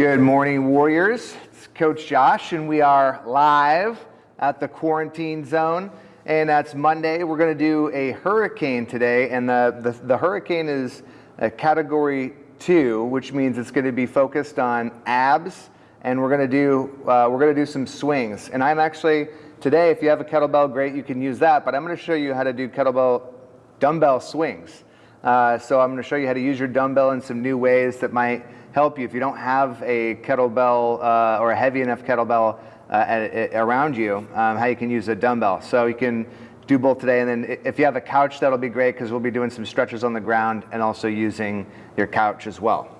Good morning, Warriors. It's Coach Josh, and we are live at the quarantine zone. And that's Monday. We're going to do a hurricane today, and the, the, the hurricane is a category two, which means it's going to be focused on abs, and we're going to do uh, we're going to do some swings. And I'm actually today, if you have a kettlebell, great, you can use that. But I'm going to show you how to do kettlebell dumbbell swings. Uh, so I'm going to show you how to use your dumbbell in some new ways that might help you if you don't have a kettlebell uh, or a heavy enough kettlebell uh, at, around you, um, how you can use a dumbbell. So you can do both today, and then if you have a couch, that'll be great because we'll be doing some stretches on the ground and also using your couch as well.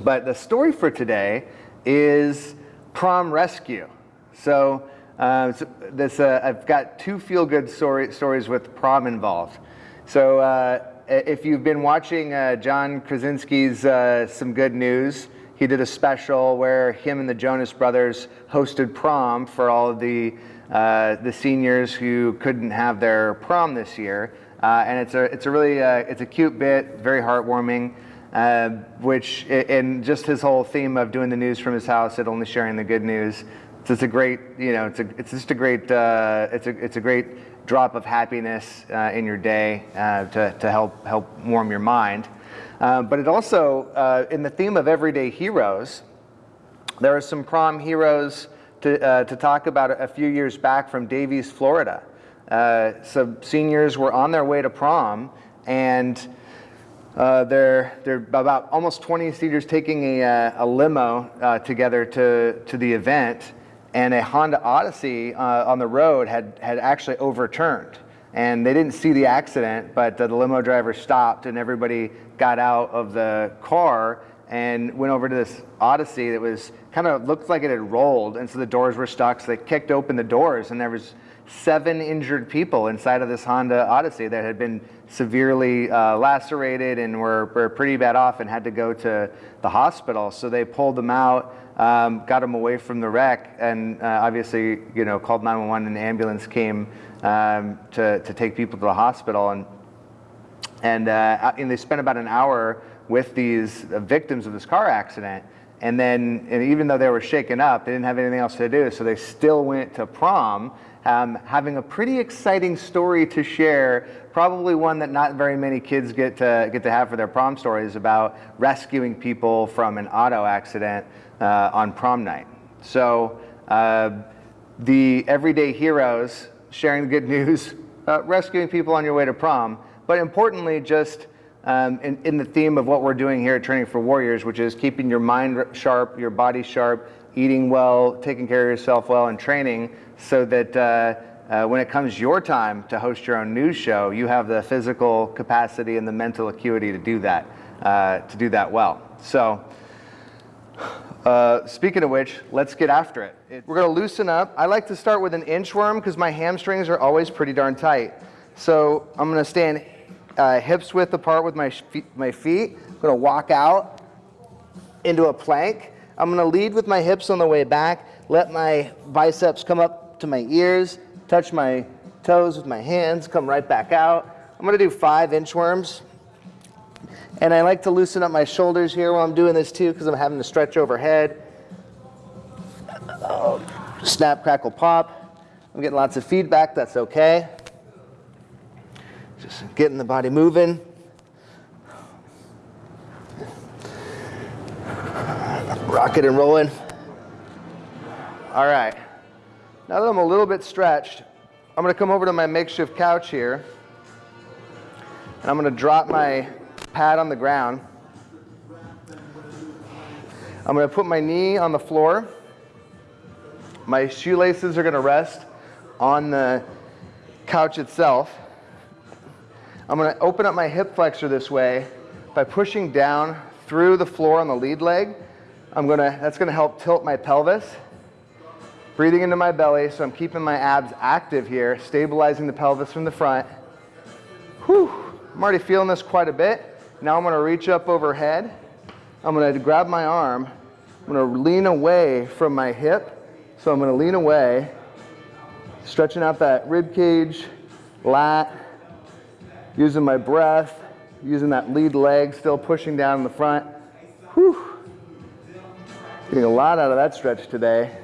But the story for today is prom rescue. So, uh, so this, uh, I've got two feel-good story, stories with prom involved. So uh, if you've been watching uh, John Krasinski's uh, Some Good News, he did a special where him and the Jonas Brothers hosted prom for all of the uh, the seniors who couldn't have their prom this year. Uh, and it's a it's a really uh, it's a cute bit, very heartwarming. Uh, which and just his whole theme of doing the news from his house and only sharing the good news. It's a great you know it's a it's just a great it's a it's a great drop of happiness uh, in your day uh, to, to help, help warm your mind. Uh, but it also, uh, in the theme of everyday heroes, there are some prom heroes to, uh, to talk about a few years back from Davies, Florida. Uh, so seniors were on their way to prom and uh, they're, they're about almost 20 seniors taking a, a limo uh, together to, to the event and a Honda Odyssey uh, on the road had, had actually overturned. And they didn't see the accident, but the limo driver stopped and everybody got out of the car and went over to this Odyssey that was kind of looked like it had rolled. And so the doors were stuck. So they kicked open the doors and there was seven injured people inside of this Honda Odyssey that had been severely uh, lacerated and were, were pretty bad off and had to go to the hospital. So they pulled them out um, got him away from the wreck, and uh, obviously, you know, called 911 and the ambulance came um, to, to take people to the hospital. And, and, uh, and they spent about an hour with these victims of this car accident. And then, and even though they were shaken up, they didn't have anything else to do, so they still went to prom, um, having a pretty exciting story to share, probably one that not very many kids get to, get to have for their prom stories about rescuing people from an auto accident uh, on prom night. So uh, the everyday heroes sharing the good news, uh, rescuing people on your way to prom, but importantly, just um, in, in, the theme of what we're doing here at Training for Warriors, which is keeping your mind sharp, your body sharp, eating well, taking care of yourself well, and training so that uh, uh, when it comes your time to host your own news show, you have the physical capacity and the mental acuity to do that, uh, to do that well. So uh, speaking of which, let's get after it. we're going to loosen up. I like to start with an inchworm because my hamstrings are always pretty darn tight. So I'm going to stand uh, hips width apart with my, my feet. I'm to walk out into a plank. I'm going to lead with my hips on the way back. Let my biceps come up to my ears. Touch my toes with my hands. Come right back out. I'm going to do five inchworms. And I like to loosen up my shoulders here while I'm doing this too because I'm having to stretch overhead. Oh, snap, crackle, pop. I'm getting lots of feedback, that's okay. Just getting the body moving. Rocking and rolling. All right. Now that I'm a little bit stretched, I'm going to come over to my makeshift couch here. And I'm going to drop my pad on the ground. I'm going to put my knee on the floor. My shoelaces are going to rest on the couch itself. I'm going to open up my hip flexor this way by pushing down through the floor on the lead leg. I'm going to, that's going to help tilt my pelvis. Breathing into my belly, so I'm keeping my abs active here, stabilizing the pelvis from the front. Whew, I'm already feeling this quite a bit. Now I'm going to reach up overhead. I'm going to grab my arm. I'm to lean away from my hip. So I'm going to lean away, stretching out that rib cage, lat, using my breath, using that lead leg, still pushing down in the front. Whew. Getting a lot out of that stretch today.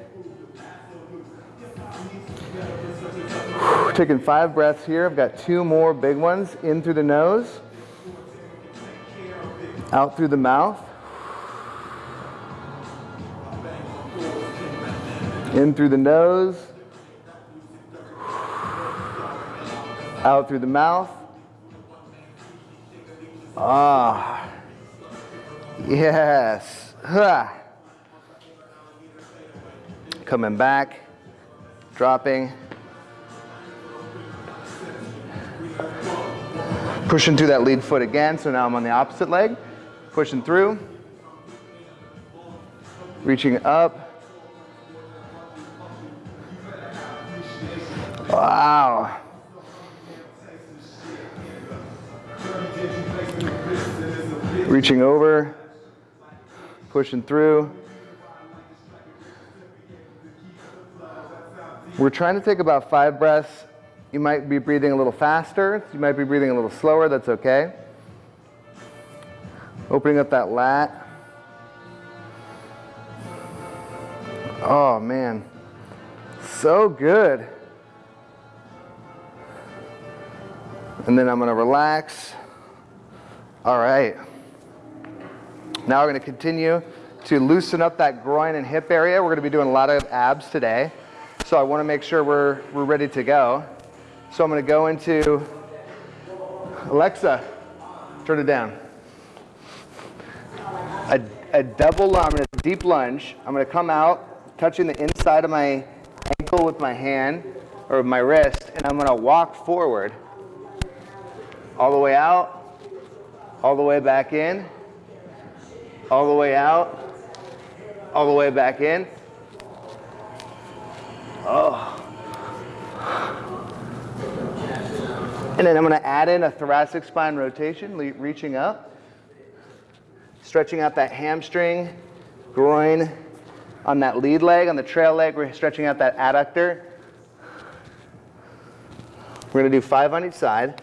Taking five breaths here. I've got two more big ones in through the nose, out through the mouth. In through the nose, out through the mouth. Ah, yes. Huh. Coming back, dropping. Pushing through that lead foot again, so now I'm on the opposite leg. Pushing through. Reaching up. Wow. Reaching over, pushing through. We're trying to take about five breaths. You might be breathing a little faster. You might be breathing a little slower. That's okay. Opening up that lat. Oh, man. So good. And then I'm going to relax. All right. Now we're going to continue to loosen up that groin and hip area. We're going to be doing a lot of abs today. So I want to make sure we're, we're ready to go. So I'm going to go into Alexa, turn it down. A, a double lunge, a deep lunge. I'm going to come out, touching the inside of my ankle with my hand or my wrist, and I'm going to walk forward all the way out, all the way back in, all the way out, all the way back in. Oh. And then I'm going to add in a thoracic spine rotation, reaching up, stretching out that hamstring, groin on that lead leg, on the trail leg, we're stretching out that adductor. We're going to do five on each side.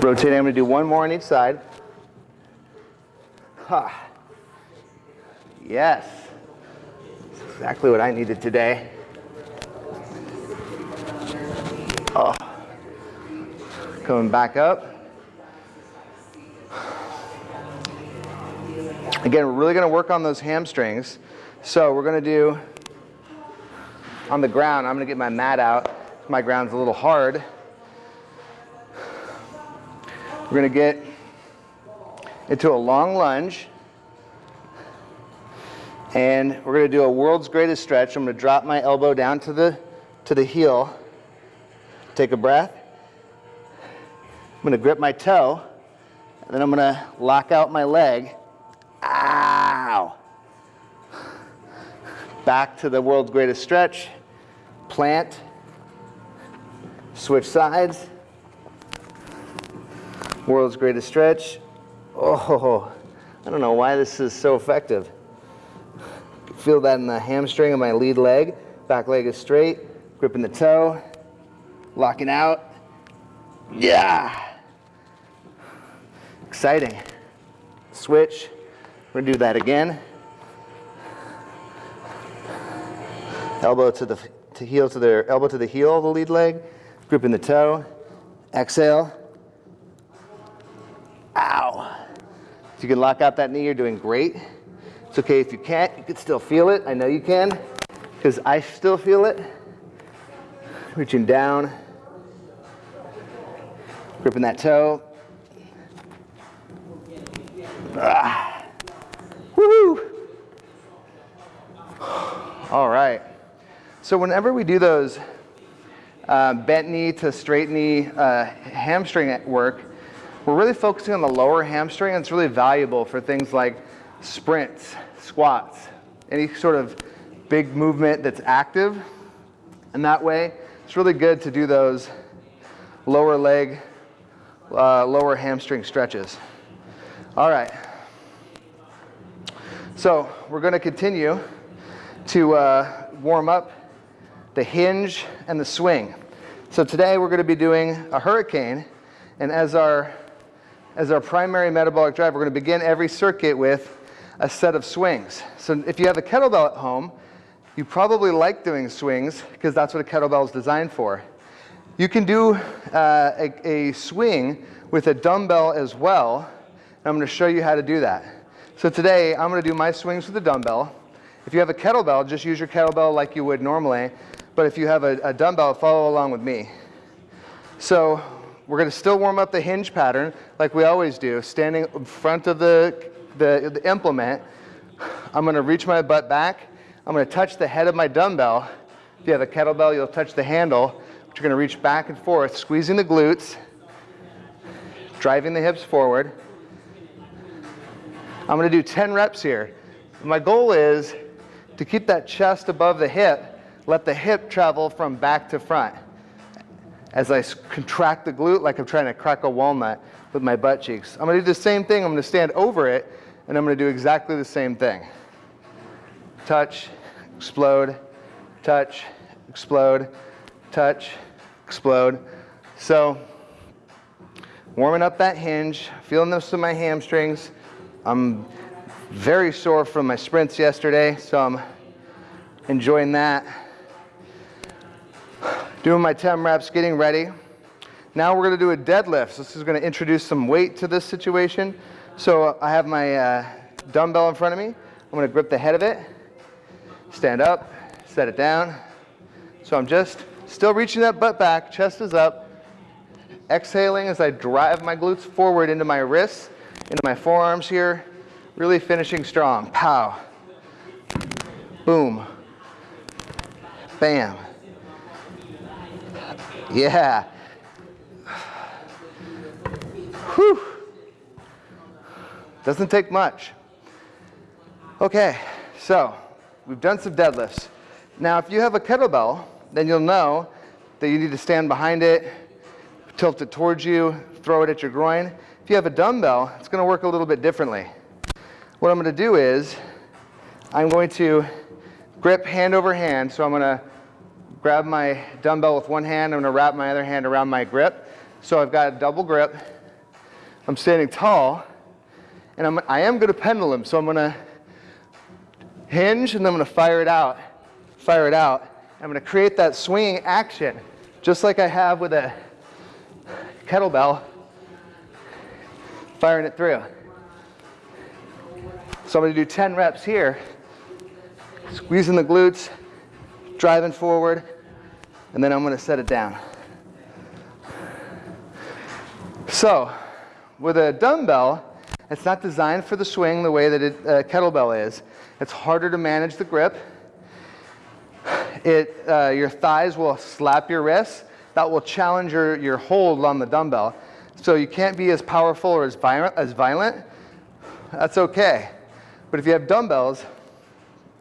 Rotating, I'm gonna do one more on each side. Ha. Yes. Exactly what I needed today. Oh. Coming back up. Again, we're really gonna work on those hamstrings. So we're gonna do, on the ground, I'm gonna get my mat out. My ground's a little hard. We're going to get into a long lunge. And we're going to do a world's greatest stretch. I'm going to drop my elbow down to the, to the heel. Take a breath. I'm going to grip my toe. And then I'm going to lock out my leg. Ow! Back to the world's greatest stretch. Plant. Switch sides. World's greatest stretch. Oh, I don't know why this is so effective. Feel that in the hamstring of my lead leg. Back leg is straight, gripping the toe, locking out. Yeah. Exciting. Switch. We're gonna do that again. Elbow to the to heel to the elbow to the heel of the lead leg, gripping the toe. Exhale. Ow. If you can lock out that knee, you're doing great. It's okay if you can't, you can still feel it. I know you can, because I still feel it. Reaching down, gripping that toe. Ah. Woohoo! All right. So whenever we do those uh, bent knee to straight knee uh, hamstring work, we're really focusing on the lower hamstring, and it's really valuable for things like sprints, squats, any sort of big movement that's active. And that way, it's really good to do those lower leg, uh, lower hamstring stretches. All right. So we're going to continue to uh, warm up the hinge and the swing. So today we're going to be doing a hurricane, and as our, as our primary metabolic drive, we're going to begin every circuit with a set of swings. So if you have a kettlebell at home, you probably like doing swings because that's what a kettlebell is designed for. You can do uh, a, a swing with a dumbbell as well, and I'm going to show you how to do that. So today I'm going to do my swings with a dumbbell. If you have a kettlebell, just use your kettlebell like you would normally. But if you have a, a dumbbell, follow along with me. So we're going to still warm up the hinge pattern like we always do, standing in front of the, the, the implement. I'm going to reach my butt back. I'm going to touch the head of my dumbbell. If you have a kettlebell, you'll touch the handle. But you're going to reach back and forth, squeezing the glutes, driving the hips forward. I'm going to do 10 reps here. My goal is to keep that chest above the hip let the hip travel from back to front. As I contract the glute like I'm trying to crack a walnut with my butt cheeks. I'm gonna do the same thing. I'm gonna stand over it and I'm gonna do exactly the same thing. Touch, explode, touch, explode, touch, explode. So warming up that hinge, feeling this in my hamstrings. I'm very sore from my sprints yesterday, so I'm enjoying that. Doing my 10 reps, getting ready. Now we're gonna do a deadlift. So this is gonna introduce some weight to this situation. So I have my uh, dumbbell in front of me. I'm gonna grip the head of it, stand up, set it down. So I'm just still reaching that butt back, chest is up, exhaling as I drive my glutes forward into my wrists, into my forearms here, really finishing strong. Pow. Boom. Bam. Yeah. Whew. Doesn't take much. Okay, so we've done some deadlifts. Now, if you have a kettlebell, then you'll know that you need to stand behind it, tilt it towards you, throw it at your groin. If you have a dumbbell, it's gonna work a little bit differently. What I'm gonna do is, I'm going to grip hand over hand, so I'm gonna grab my dumbbell with one hand. I'm to wrap my other hand around my grip. So I've got a double grip. I'm standing tall. And I'm, I am going to pendulum. So I'm going to hinge and I'm going to fire it out. Fire it out. I'm going to create that swinging action just like I have with a kettlebell, firing it through. So I'm going to do 10 reps here, squeezing the glutes, driving forward, and then I'm gonna set it down. So, with a dumbbell, it's not designed for the swing the way that a uh, kettlebell is. It's harder to manage the grip. It, uh, your thighs will slap your wrists. That will challenge your, your hold on the dumbbell. So you can't be as powerful or as violent, as violent. That's okay. But if you have dumbbells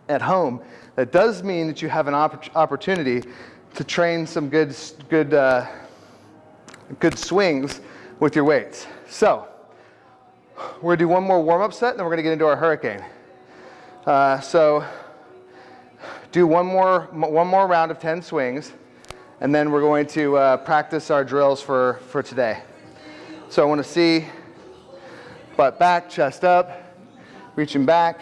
at home, that does mean that you have an opp opportunity to train some good, good, uh, good swings with your weights. So we're gonna do one more warm-up set and then we're gonna get into our hurricane. Uh, so do one more, one more round of 10 swings and then we're going to uh, practice our drills for, for today. So I wanna see butt back, chest up, reaching back,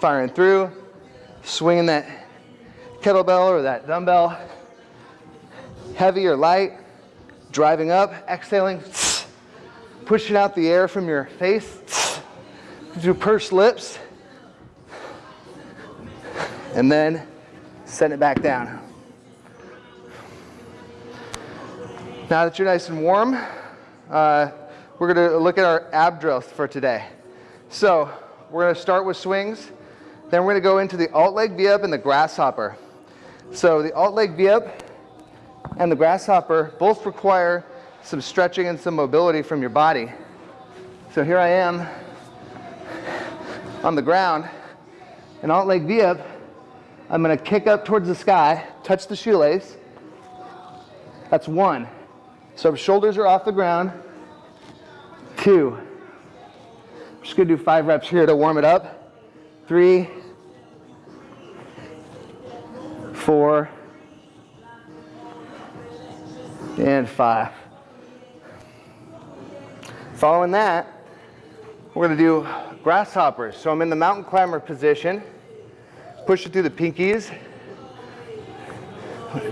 firing through, swinging that kettlebell or that dumbbell, heavy or light, driving up, exhaling, pushing out the air from your face, do pursed lips, and then send it back down. Now that you're nice and warm, uh, we're gonna look at our ab drills for today. So we're gonna start with swings, then we're gonna go into the alt leg V-up and the grasshopper. So the alt leg V-up and the grasshopper both require some stretching and some mobility from your body. So here I am on the ground, an alt leg V-up. I'm gonna kick up towards the sky, touch the shoelace. That's one. So shoulders are off the ground. Two. I'm just gonna do five reps here to warm it up. Three, four, and five. Following that, we're gonna do grasshoppers. So I'm in the mountain climber position, push it through the pinkies,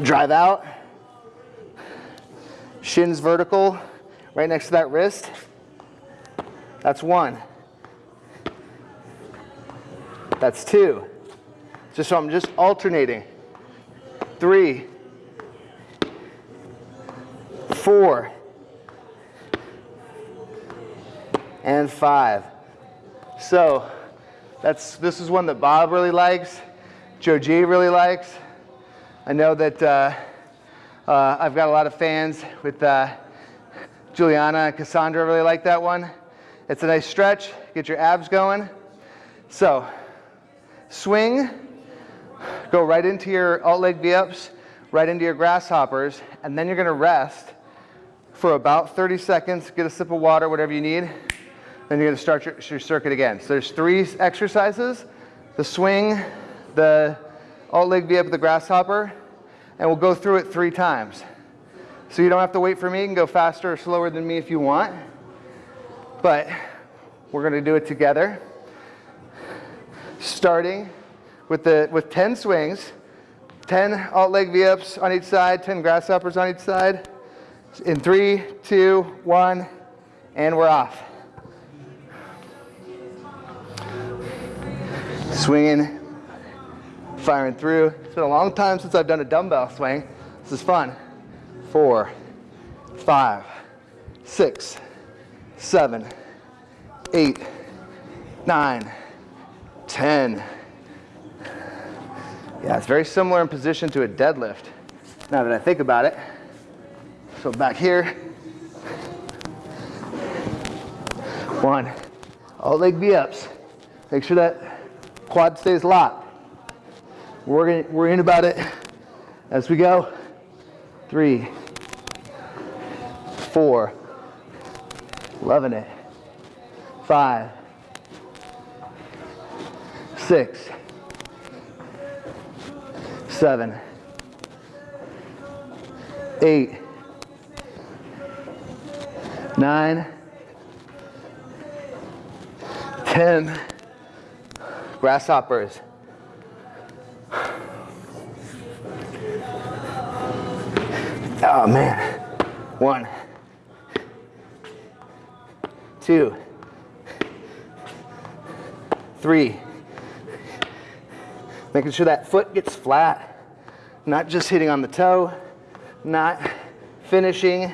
drive out, shins vertical, right next to that wrist. That's one. That's two. Just so I'm just alternating. Three, four, and five. So that's this is one that Bob really likes, Joe G really likes. I know that uh, uh, I've got a lot of fans with uh, Juliana and Cassandra really like that one. It's a nice stretch, get your abs going. So swing, go right into your alt leg V-ups, right into your grasshoppers, and then you're gonna rest for about 30 seconds, get a sip of water, whatever you need. Then you're gonna start your, your circuit again. So there's three exercises, the swing, the alt leg V-up, the grasshopper, and we'll go through it three times. So you don't have to wait for me, you can go faster or slower than me if you want but we're going to do it together. Starting with, the, with 10 swings, 10 alt leg V-ups on each side, 10 grasshoppers on each side. In three, two, one, and we're off. Swinging, firing through. It's been a long time since I've done a dumbbell swing. This is fun. Four, five, six, seven, eight, nine, ten. Yeah, it's very similar in position to a deadlift, now that I think about it. So back here, one, alt leg V-ups. Make sure that quad stays locked. We're, we're in about it as we go. Three, four, Loving it. Five, six, seven, eight, nine, ten. Grasshoppers. Oh man. One two, three. Making sure that foot gets flat, not just hitting on the toe, not finishing.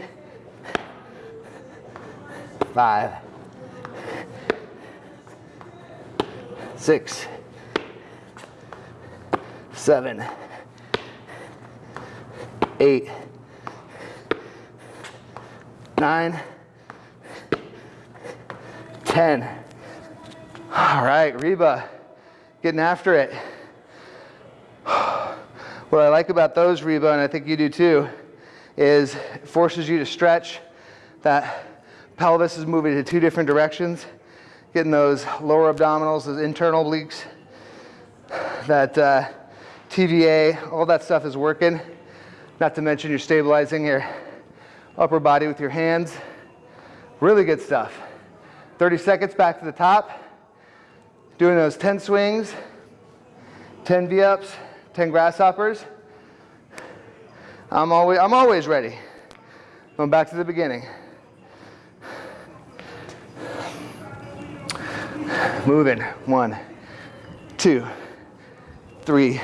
Five, six, seven, eight, nine, 10. All right, Reba, getting after it. What I like about those, Reba, and I think you do too, is it forces you to stretch. That pelvis is moving in two different directions, getting those lower abdominals, those internal obliques, that uh, TVA, all that stuff is working. Not to mention you're stabilizing your upper body with your hands. Really good stuff. 30 seconds back to the top. Doing those 10 swings, 10 V-ups, 10 grasshoppers. I'm always, I'm always ready. Going back to the beginning. Moving. One, two, three,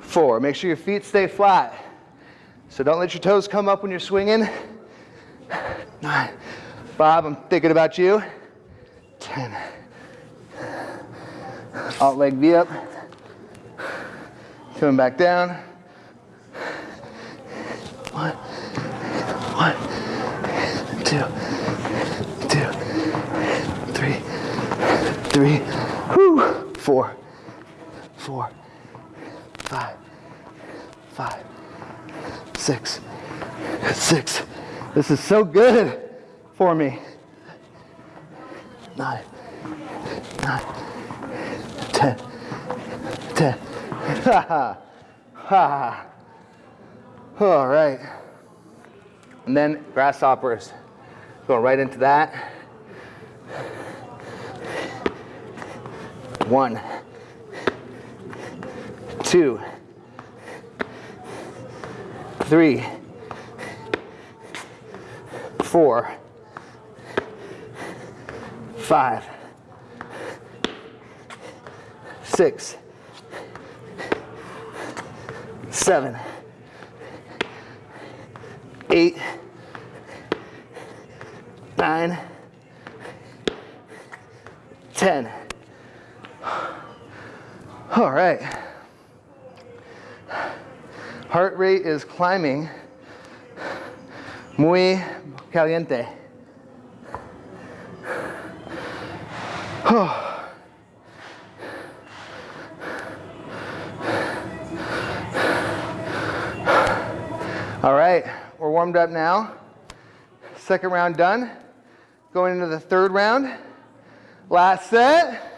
four. Make sure your feet stay flat. So don't let your toes come up when you're swinging. Nine, Bob, I'm thinking about you. 10. Alt leg V up. Coming back down. One, one, two, three, three, whoo, four, four, five, five, six, six. This is so good for me. Nine, nine, ten, ten. Ha ha. Ha. All right. And then grasshoppers. Going right into that. One, two, three, four, five, six, seven, eight, nine, ten. All right. Heart rate is climbing. Muy caliente. All right, we're warmed up now. Second round done. Going into the third round. Last set.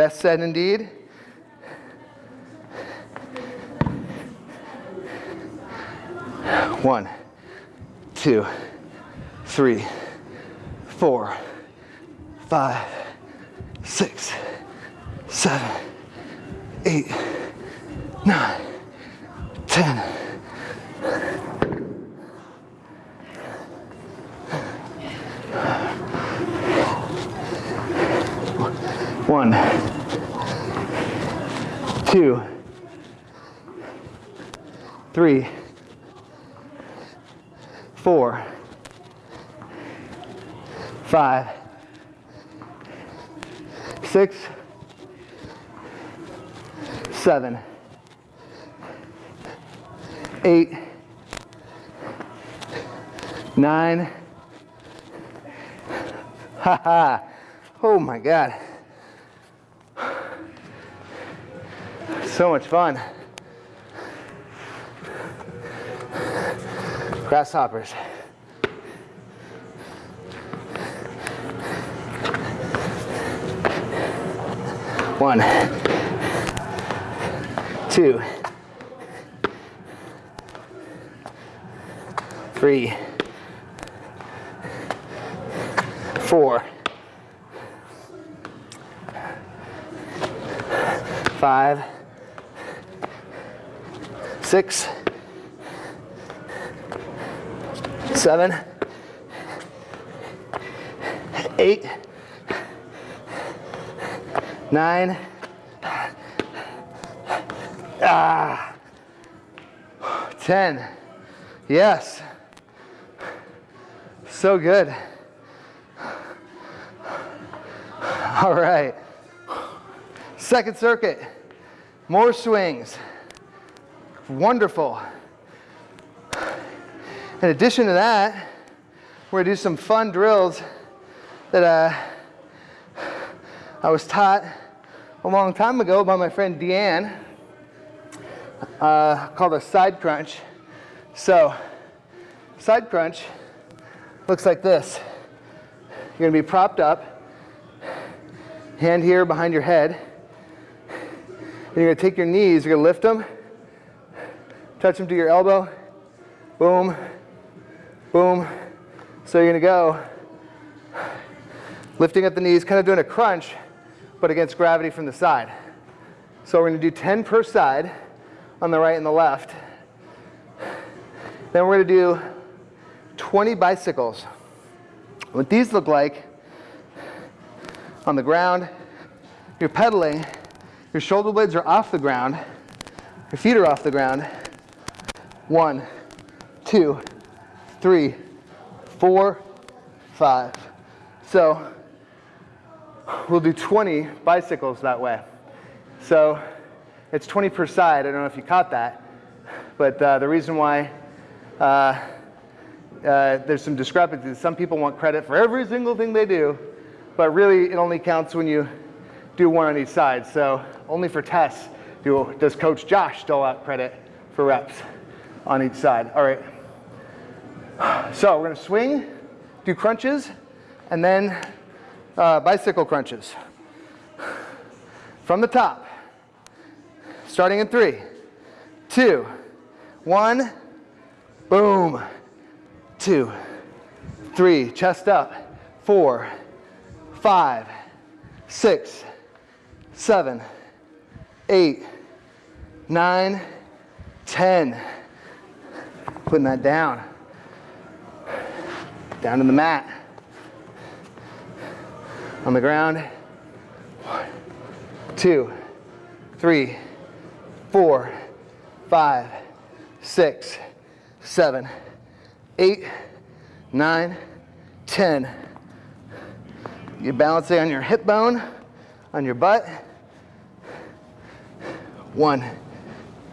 Best said indeed. One, two, three, four, five, six, seven, eight, nine, ten. One, two, three, four, five, six, seven, eight, nine. Ha ha. Oh my God. So much fun. Grasshoppers. One, two, three, four, five, six, seven, eight, nine, ah, ten. Yes. So good. All right. Second circuit. More swings. Wonderful. In addition to that, we're gonna do some fun drills that uh, I was taught a long time ago by my friend Deanne, uh, called a side crunch. So, side crunch looks like this. You're gonna be propped up, hand here behind your head. And you're gonna take your knees, you're gonna lift them, touch them to your elbow, boom, boom. So you're gonna go lifting up the knees, kind of doing a crunch, but against gravity from the side. So we're gonna do 10 per side on the right and the left. Then we're gonna do 20 bicycles. What these look like on the ground, you're pedaling, your shoulder blades are off the ground, your feet are off the ground. One, two, three, four, five. So we'll do 20 bicycles that way. So it's 20 per side. I don't know if you caught that. But uh, the reason why uh, uh, there's some discrepancies, some people want credit for every single thing they do, but really it only counts when you do one on each side. So only for tests do, does Coach Josh dole out credit for reps on each side. All right. So we're gonna swing, do crunches, and then uh, bicycle crunches. From the top, starting in three, two, one, boom. two, three, chest up, four, five, six, seven, eight, nine, ten. Putting that down. Down to the mat. On the ground. One, two, three, four, five, six, seven, eight, nine, ten. You're balancing on your hip bone, on your butt. One,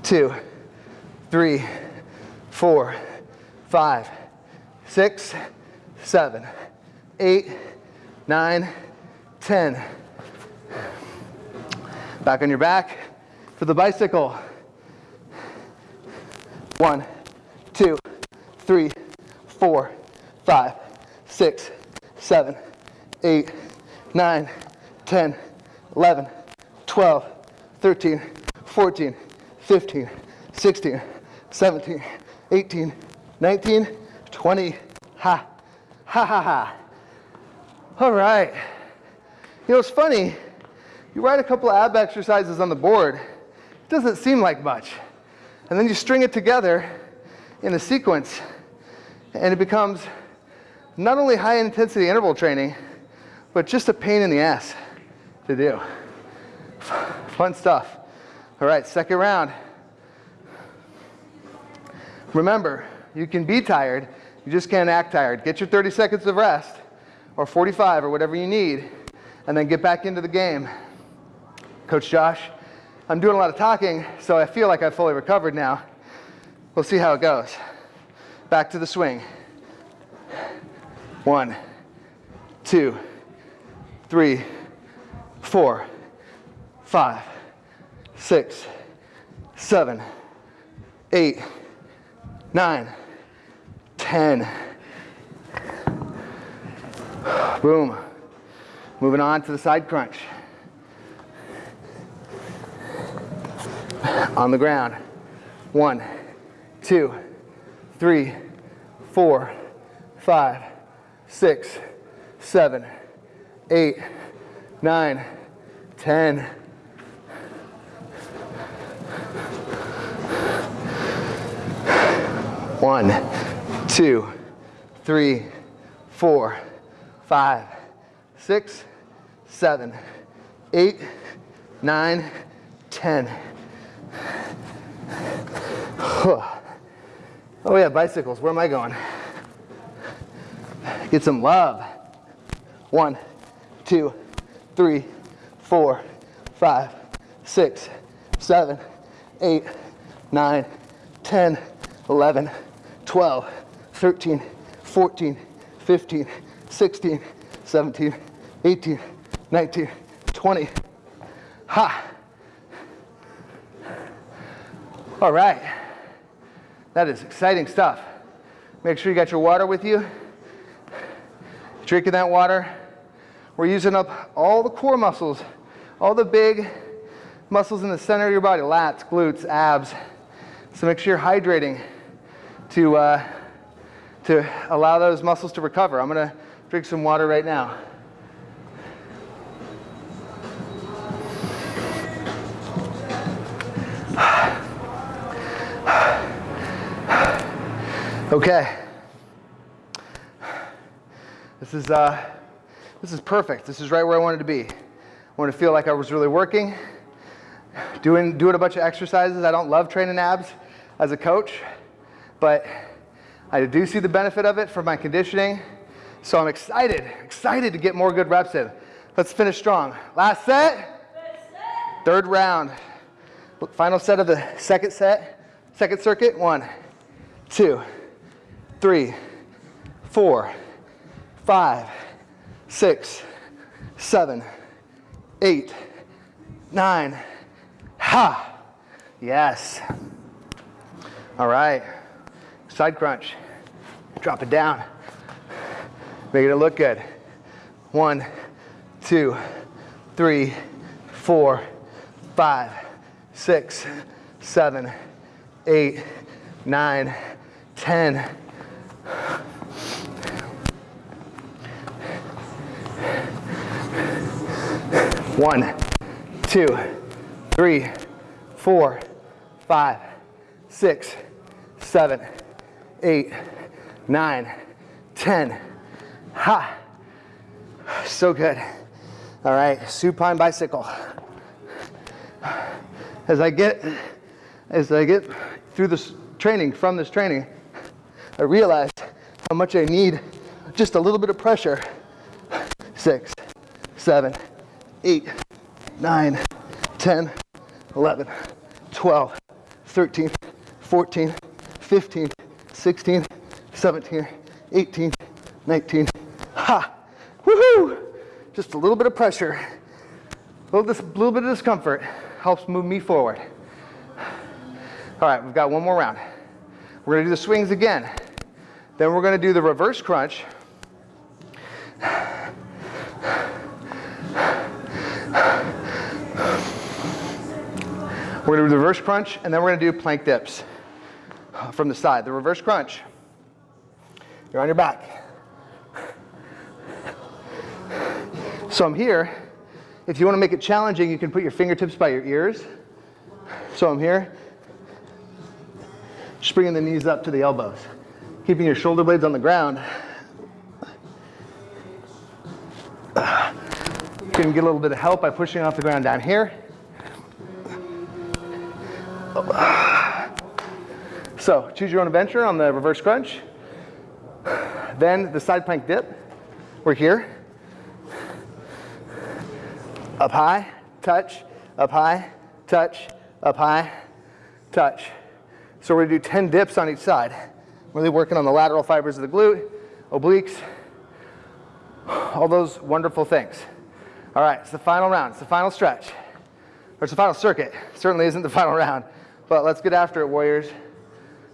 two, three, four, five, six, seven, eight, nine, ten. Back on your back for the bicycle. One, two, three, four, five, six, seven, eight, nine, 10, 11, 12, 13, 14, 15, 16, 17, 18, 19, 20. Ha, ha, ha, ha. All right. You know, it's funny. You write a couple of ab exercises on the board. It doesn't seem like much. And then you string it together in a sequence, and it becomes not only high intensity interval training, but just a pain in the ass to do. Fun stuff. All right, second round. Remember, you can be tired, you just can't act tired. Get your 30 seconds of rest, or 45, or whatever you need, and then get back into the game. Coach Josh, I'm doing a lot of talking, so I feel like I've fully recovered now. We'll see how it goes. Back to the swing. One, two, three, four, five, six, seven, eight, nine, ten. Boom. Moving on to the side crunch. On the ground. One, two, three, four, five, six, seven, eight, nine, ten. One, two, three, four, five, six, seven, eight, nine, ten. Oh yeah, bicycles. Where am I going? Get some love. One, two, three, four, five, six, seven, eight, nine, 10, 11, 12, 13, 14, 15, 16, 17, 18, 19, 20. Ha! All right. That is exciting stuff. Make sure you got your water with you. Drinking that water. We're using up all the core muscles, all the big muscles in the center of your body, lats, glutes, abs. So make sure you're hydrating to, uh, to allow those muscles to recover. I'm gonna drink some water right now. Okay. This is, uh, this is perfect. This is right where I wanted to be. I wanted to feel like I was really working, doing, doing a bunch of exercises. I don't love training abs as a coach, but I do see the benefit of it for my conditioning. So I'm excited, excited to get more good reps in. Let's finish strong. Last set, third round. Final set of the second set, second circuit. One, two, three, four, five, six, seven, eight, nine. Ha! Yes. All right side crunch, drop it down, making it look good. One, two, three, four, five, six, seven, eight, nine, ten. One, two, three, four, five, six, seven, eight, nine, ten. Ha! So good. All right, supine bicycle. As I get, as I get through this training, from this training, I realized how much I need just a little bit of pressure. Six, seven, eight, nine, 10, 11, 12, 13, 14, 15, 16, 17, 18, 19. Ha! Woohoo! Just a little bit of pressure, a little, dis- little bit of discomfort helps move me forward. All right, we've got one more round. We're gonna do the swings again. Then we're gonna do the reverse crunch. We're gonna do the reverse crunch, and then we're gonna do plank dips from the side. The reverse crunch, you're on your back. So I'm here. If you wanna make it challenging, you can put your fingertips by your ears. So I'm here, just bringing the knees up to the elbows, keeping your shoulder blades on the ground. You can get a little bit of help by pushing off the ground down here. So choose your own adventure on the reverse crunch. Then the side plank dip. We're here. Up high, touch, up high, touch, up high, touch. So we're gonna do 10 dips on each side. Really working on the lateral fibers of the glute, obliques, all those wonderful things. All right, it's the final round, it's the final stretch. Or it's the final circuit. Certainly isn't the final round. But let's get after it, Warriors.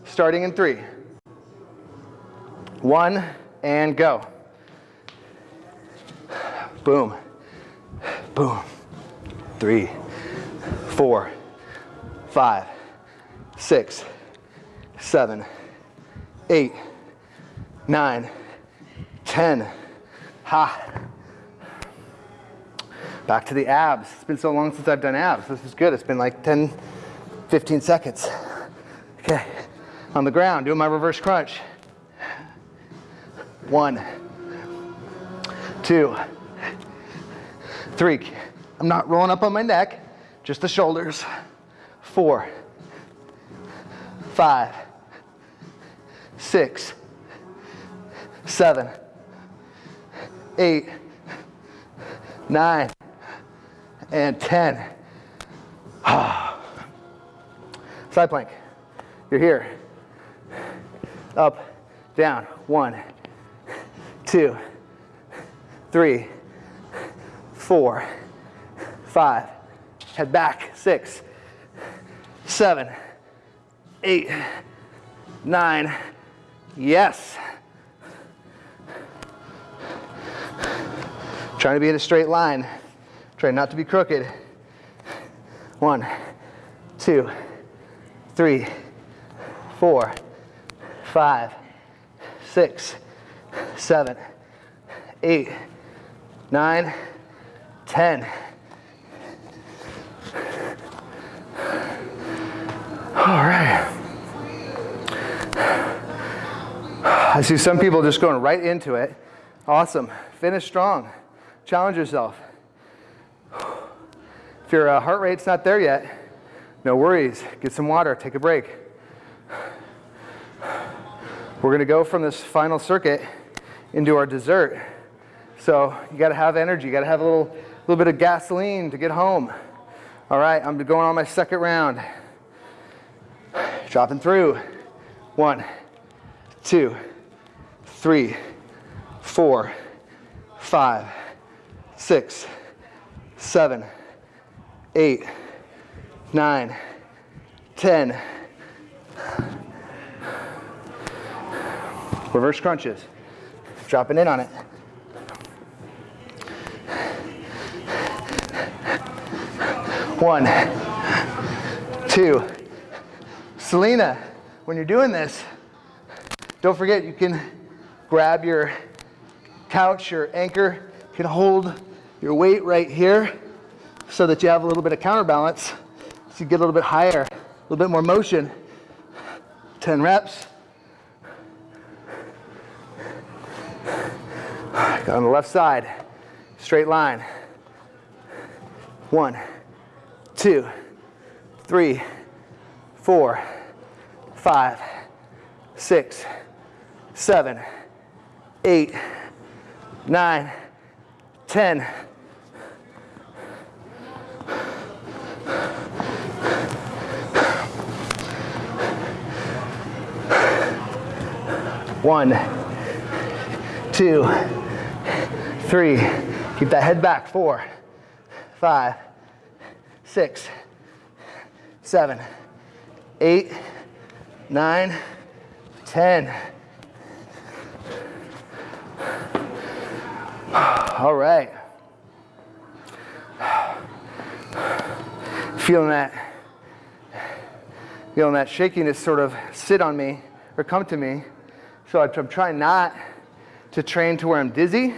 Starting in three. One, and go. Boom. Boom. Three, four, five, six, seven, eight, nine, ten. Ha. Back to the abs. It's been so long since I've done abs. This is good. It's been like 10, 15 seconds. Okay. On the ground, doing my reverse crunch. One, two, three. I'm not rolling up on my neck, just the shoulders. Four, five, six, seven, eight, nine, and 10. Side plank. You're here. Up, down. One, two, three, four, five. Head back. Six, seven, eight, nine. Yes. Trying to be in a straight line. Trying not to be crooked. One, two, three, four, five, six, seven, eight, nine, ten. All right. I see some people just going right into it. Awesome. Finish strong. Challenge yourself. If your uh, heart rate's not there yet, no worries. Get some water, take a break. We're going to go from this final circuit into our dessert. So you got to have energy. You got to have a little, little bit of gasoline to get home. All right, I'm going on my second round. Dropping through. One, two, three, four, five, six, seven, eight, nine, ten. Reverse crunches. Dropping in on it. One, two. Selena, when you're doing this, don't forget you can grab your couch, your anchor, you can hold your weight right here. so that you have a little bit of counterbalance. So you get a little bit higher, a little bit more motion. 10 reps. On the left side, straight line. One, two, three, four, five, six, seven, eight, nine, ten. One, two, three. Keep that head back. Four, five, six, seven, eight, nine, ten. All right. Feeling that, feeling that shakiness sort of sit on me or come to me. So I'm trying not to train to where I'm dizzy,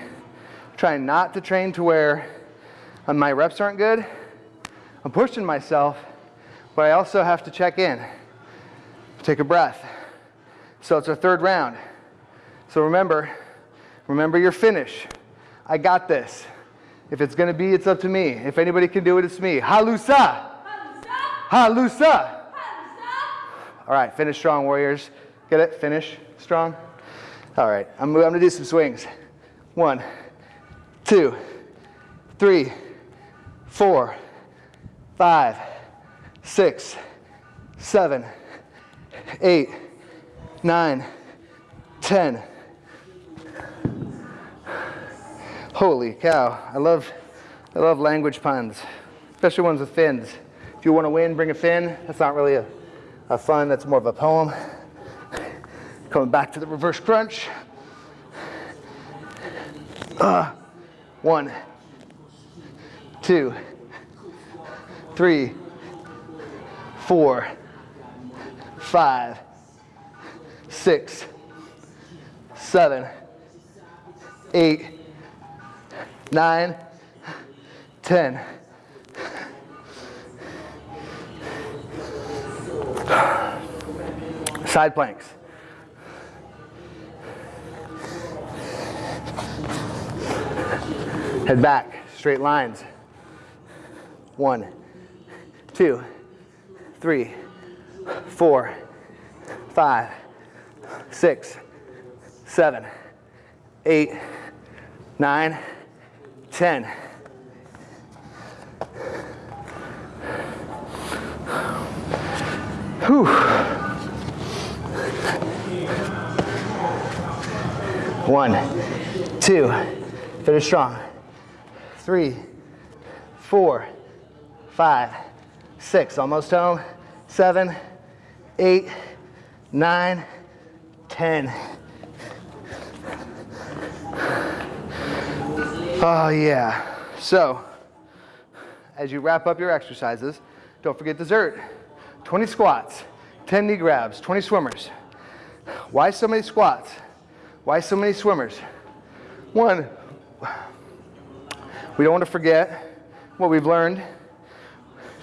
trying not to train to where uh, my reps aren't good. I'm pushing myself, but I also have to check in. Take a breath. So it's our third round. So remember, remember your finish. I got this. If it's gonna be, it's up to me. If anybody can do it, it's me. Halusa. Halusa. All right, finish strong, warriors. Get it? Finish strong. All right, I'm, I'm gonna do some swings. One, two, three, four, five, six, seven, eight, nine, ten. Holy cow, I love, I love language puns, especially ones with fins. If you want to win, bring a fin. That's not really a, a fun, that's more of a poem. Coming back to the reverse crunch. Uh, one, two, three, four, five, six, seven, eight, nine, ten. Side planks. Head back, straight lines. One, two, three, four, five, six, seven, eight, nine, ten. Whew. One, two, finish strong three, four, five, six, almost home, seven, eight, nine, ten. Oh yeah. So, as you wrap up your exercises, don't forget dessert. 20 squats, 10 knee grabs, 20 swimmers. Why so many squats? Why so many swimmers? One, we don't want to forget what we've learned.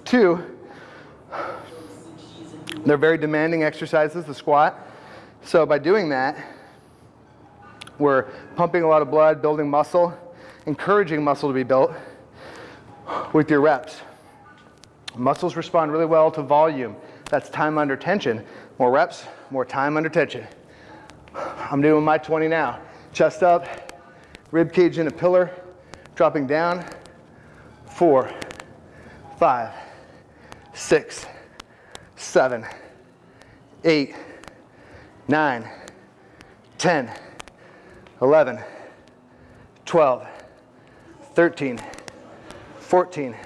Two, they're very demanding exercises, the squat. So by doing that, we're pumping a lot of blood, building muscle, encouraging muscle to be built with your reps. Muscles respond really well to volume. That's time under tension. More reps, more time under tension. I'm doing my 20 now. Chest up, rib cage in a pillar, dropping down, four, five, six, seven, eight, nine, 10, 11, 12, 13, 14,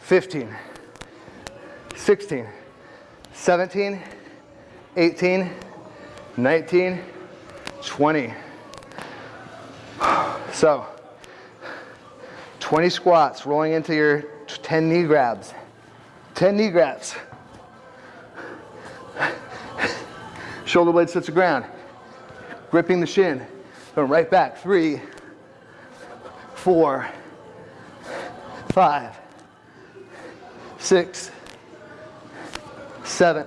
15, 16, 17, 18, 19, 20. So, 20 squats, rolling into your 10 knee grabs. 10 knee grabs. Shoulder blades touch the ground. Gripping the shin. Going right back. Three, four, five, six, seven,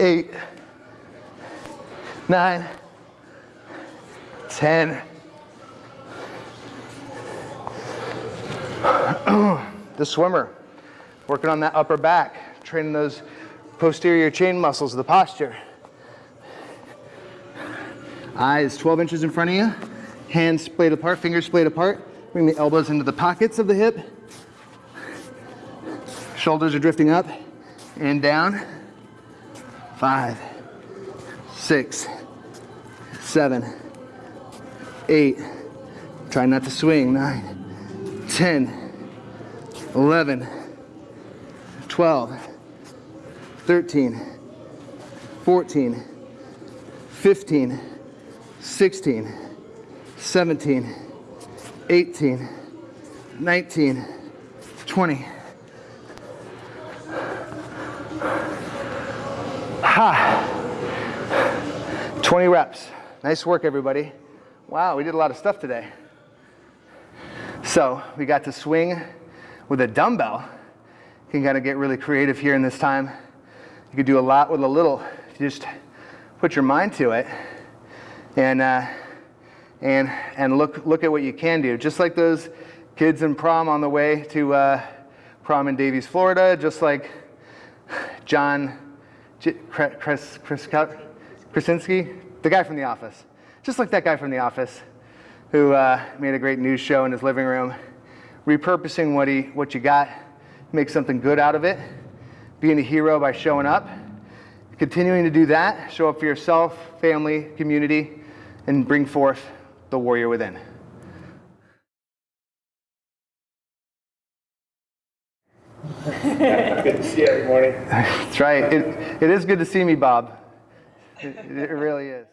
eight, nine, ten. the swimmer, working on that upper back, training those posterior chain muscles, the posture. Eyes 12 inches in front of you, hands splayed apart, fingers splayed apart. Bring the elbows into the pockets of the hip. Shoulders are drifting up and down. Five, six, seven, eight. Try not to swing. Nine, 10, 11, 12, 13, 14, 15, 16, 17, 18, 19, 20. Ha! 20 reps. Nice work, everybody. Wow, we did a lot of stuff today. So we got to swing with a dumbbell. You can kind of get really creative here in this time. You could do a lot with a little. if You just put your mind to it, and uh, and and look look at what you can do. Just like those kids in prom on the way to uh, prom in Davies, Florida. Just like John J- Chris Chris Krasinski, the guy from The Office. Just like that guy from The Office, who uh, made a great news show in his living room, repurposing what he what you got, make something good out of it, being a hero by showing up, continuing to do that, show up for yourself, family, community, and bring forth the warrior within. Good to see you every morning. That's right. It, it is good to see me, Bob. It, it really is.